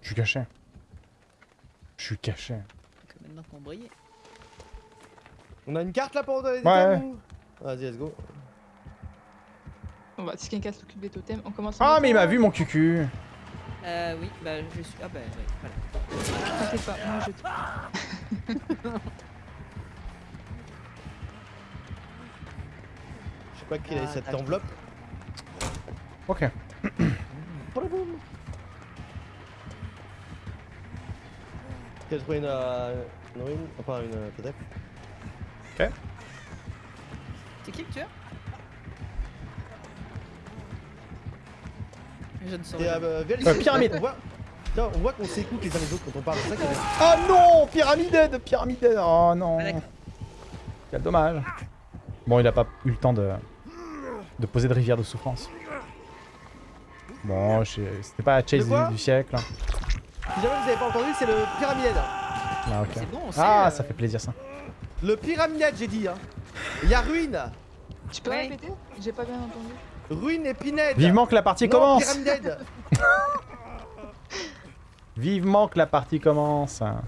Je suis caché. Je suis caché. Que maintenant qu'on brille. On a une carte là pour donner des Ouais. ou? Vas-y, let's go. Bon bah, si quelqu'un s'occupe des totems, on commence Ah, avec mais il m'a vu mon cucu. Euh, oui, bah je suis. Ah bah oui, voilà. T'inquiète pas, moi je Pas quelle est Ah, cette enveloppe. Ok. J'ai trouvé une, euh, une ruine, enfin une euh, peut-être. C'est qui le tueur? Je ne saurais euh, Euh, pyramide. On voit, tiens, on voit qu'on s'écoute les uns les autres quand on parle. Ça Ah non Pyramide Pyramide Oh non Ah. Quel dommage. Bon, il a pas eu le temps de, de poser de rivière de souffrance. Bon, je- c'était pas la chase quoi du, du siècle. Si jamais vous avez pas entendu, c'est le pyramide. Ah, ok. C'est bon. Ah, euh, ça fait plaisir ça. Le pyramide, j'ai dit. Hein. Il y a ruine. Tu peux Ouais. répéter J'ai pas bien entendu. Ruine et pinède. Vivement que la partie Non, commence pyramide. Vivement que la partie commence Ah,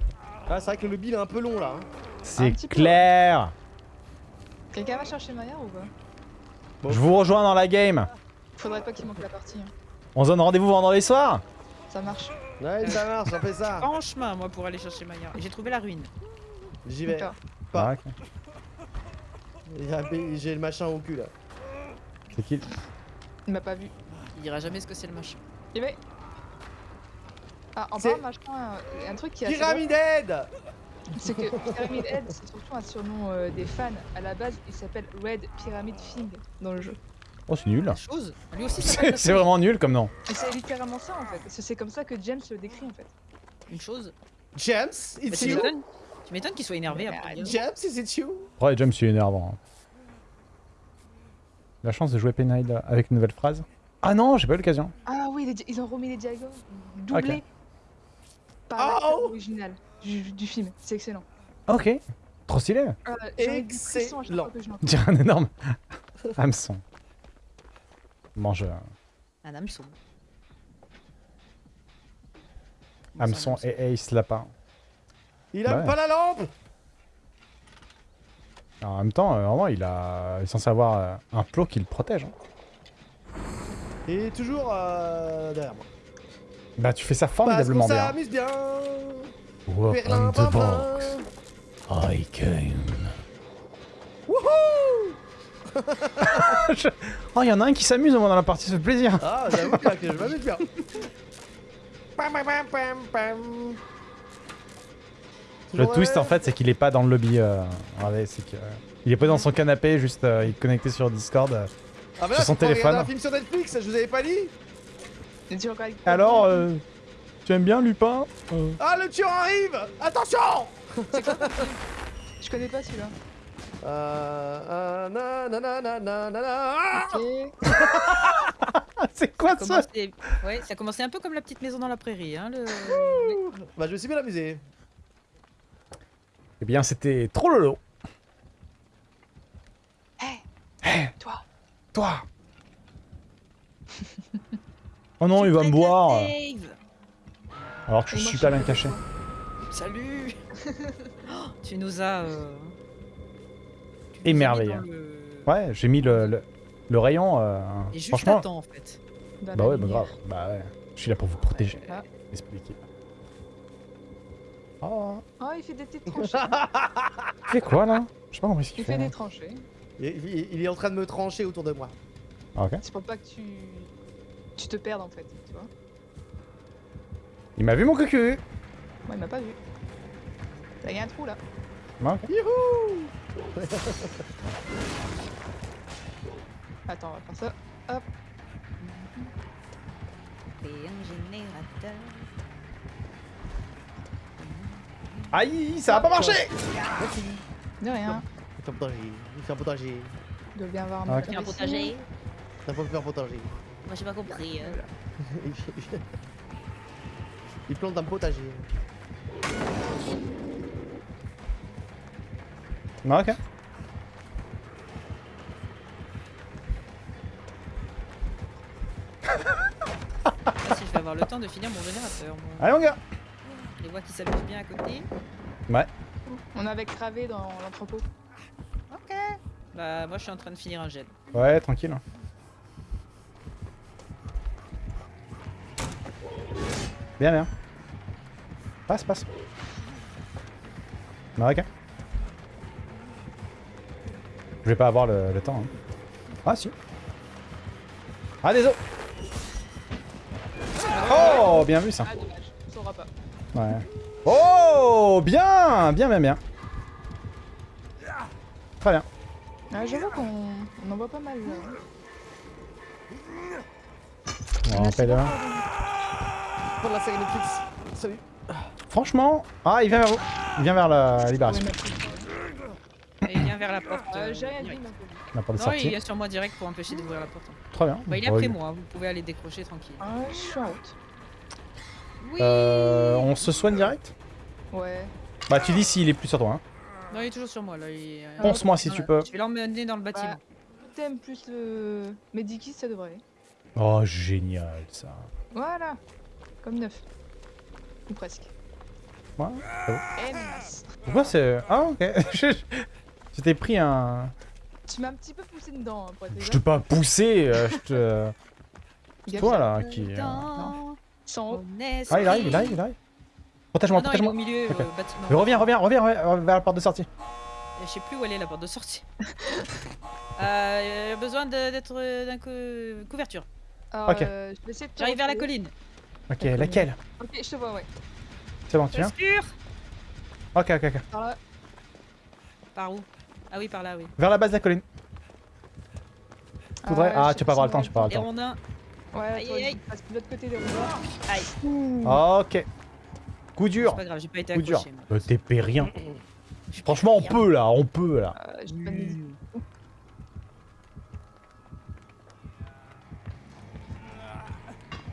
c'est vrai que le il est un peu long là. hein. C'est clair Quelqu'un va chercher Maya ou pas? Bon. Je vous rejoins dans la game Faudrait pas qu'il manque la partie. hein. On se donne rendez-vous vendredi soir? Ça marche. Ouais, ça marche, on fait ça. En chemin, moi, pour aller chercher Maya. Et J'ai trouvé la ruine. J'y vais. Pas. Ah, a- J'ai le machin au cul là. C'est qui Il m'a pas vu. Il dira jamais ce que c'est le machin. Il va. Ah, en de machin, euh, un truc qui drôle, Pyramide c'est que Pyramid Head, c'est surtout un surnom euh, des fans. À la base, il s'appelle Red Pyramid Thing dans le jeu. Oh, c'est nul. Chose. Lui aussi, ça C'est vraiment nul comme nom. Et c'est littéralement ça en fait. C'est comme ça que James le décrit en fait. Une chose. James, Bah, it's tu you? m'étonnes. Tu m'étonnes qu'il soit énervé après. dire. James, is it you? Ouais, James, c'est énervant. hein. La chance de jouer Penide avec une nouvelle phrase. Ah non, j'ai pas eu l'occasion. Ah oui, ils ont remis les dialogues doublés par Oh original du, du film. C'est excellent. Ok. Trop stylé. Euh, Excellent. Dire un énorme hameçon. Mange euh, Un hameçon. hameçon et ace lapin. Il Bah aime ouais. pas la lampe Alors, en même temps, euh, vraiment, il, a... il est censé avoir euh, un plot qui le protège. hein. Il est toujours euh, derrière moi. Bah, tu fais ça Parce formidablement qu'on bien. bien Open Perlin, the box. I came. Wouhou Oh, il y en a un qui s'amuse au moins dans la partie, ça fait plaisir. Ah, j'avoue que je m'amuse bien. Le twist en fait, c'est qu'il est pas dans le lobby. Euh... regardez, c'est que, euh, il est pas dans son canapé, juste euh, il est connecté sur Discord. euh. Ah, bah sur là, son prends regarder téléphone. un film sur Netflix, je vous avais pas dit Alors, euh, tu aimes bien Lupin Euh, Ah, le tueur arrive Attention Je connais pas celui-là. Euh... euh, na, na, na, na, na, na, na. Ah Ok. C'est quoi ça Commençait- Ouais, ça commençait un peu comme la petite maison dans la prairie. Hein, le... Bah, je me suis bien amusé. Eh bien, c'était trop lolo. Toi. Toi Oh non, il va me boire Alors que je Et suis super je bien caché. Salut Oh, Tu nous as. euh, tu nous Émerveillé. le- Ouais, j'ai mis le, le, le rayon. euh, Et juste franchement. en fait. Dans Bah la ouais, bah grave. Bah ouais. Je suis là pour vous protéger. Ah. D'équipe. Oh. Oh, il fait des petites tranchées. Il fait quoi là? Je sais pas compris ce qu'il Il fait. fait des tranchées. Il, il- il est en train de me trancher autour de moi. Ah, ok. C'est pour pas que tu. Tu te perdes en fait, tu vois. Il m'a vu mon cucu Moi, il m'a pas vu. Là, il y a un trou là. Ah. Youhou Attends, on va faire ça. Hop. Et un générateur. Aïe, ça va pas marcher De rien. Il fait un potager. Il fait un potager. Bien avoir Ah, un ok. Il y a un moteur potager faire un potager. Moi j'ai pas compris. Hein. Il plante un potager. Marc hein ah, Si je vais avoir le temps de finir mon générateur. Mon... Allez mon gars Les voix qui s'amusent bien à côté. Ouais. On avait cravé dans l'entrepôt. Ok. Bah moi je suis en train de finir un gel. Ouais tranquille. Hein. Bien, bien. Passe, passe. Ok. Je vais pas avoir le, le temps. hein. Ah, si. Ah, désolé. Oh, bien vu ça. Ah, dommage. On saura pas. Ouais. Oh, bien, bien, bien, bien. Très bien. Ah, J'avoue qu'on on en voit pas mal. là. On bon, hein. Pour la série Netflix. Salut. Franchement, ah, il vient vers vous. Il vient vers la libération. Et il vient vers la porte. Euh, euh, J'ai rien dit. La porte de Non, il est sur moi direct pour empêcher d'ouvrir la porte. Très bien. Bah, il est Ouais. après moi, vous pouvez aller décrocher tranquille. Ah, je suis en route. Oui Euh, on se soigne direct? Ouais. Bah, tu dis s'il est plus sur toi. Hein. Non, il est toujours sur moi là. il est- Ponce-moi si Non, tu là, peux. Je vais l'emmener dans le bâtiment. Bah, Thème plus le Medikit, ça devrait. aller. Oh, génial ça. Voilà. Comme neuf. Ou presque. Ouais. Eh, mince. Pourquoi c'est. Ah, ok. Je- t'ai pris un. Tu m'as un petit peu poussé dedans, hein, pour être Je t'ai pas poussé. euh, je te. C'est toi là qui. euh, Ah, il arrive, il arrive, il arrive. Protège-moi, protège-moi. milieu, Ok. euh, reviens, reviens, reviens, reviens vers la porte de sortie. Je sais plus où elle est la porte de sortie. euh, besoin d'être d'un cou- couverture. Alors, Ok. euh, J'arrive vers la colline. Ok, laquelle Ok, je te vois, ouais. C'est bon, tu viens Sûr Ok, ok, ok. Par là. Par où? Ah oui, par là, oui. Vers la base de la colline. Faudrait- Ah, je tu vas pas avoir le temps, tu vas pas avoir le temps. rondins. Ouais, Aïe, aïe, aïe. de l'autre côté des rouleaux. Aïe. Ok. Coup dur. C'est pas grave, j'ai pas été Coup dur. accroché. Euh, T'es rien. Franchement, on peut là, on peut là. Euh, j'ai pas mis-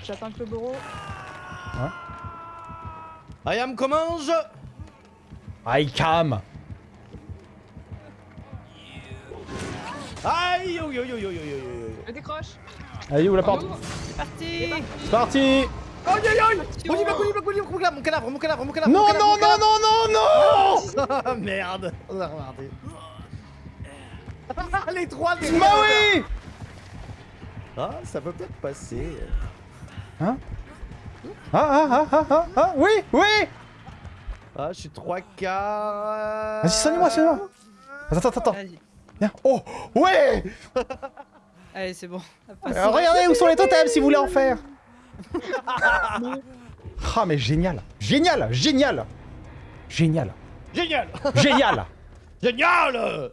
J'attends que le bureau. I am. Aïe, cam. Aïe, yo yo yo yo yo yo. Je décroche. Allez, où la porte. C'est parti C'est parti Aïe aïe aïe. Mon livre, mon livre, mon cadavre, mon cadavre, mon cadavre, mon cadavre. Non, mon cadavre, non, non, non, non, non Ah merde. On a regardé. Les trois derrière. Bah oui Ah, ça peut peut-être passer. Ah, ah, ah, ah, ah, ah, oui, oui Ah, je suis trois quarts. Vas-y, soigne-moi, soigne-moi. Attends, attends, attends, viens. Oh, ouais Allez, c'est bon. Euh, Regardez où sont les totems si vous voulez en faire. Ah, mais génial. Génial Génial. Génial. Génial. Génial. Génial.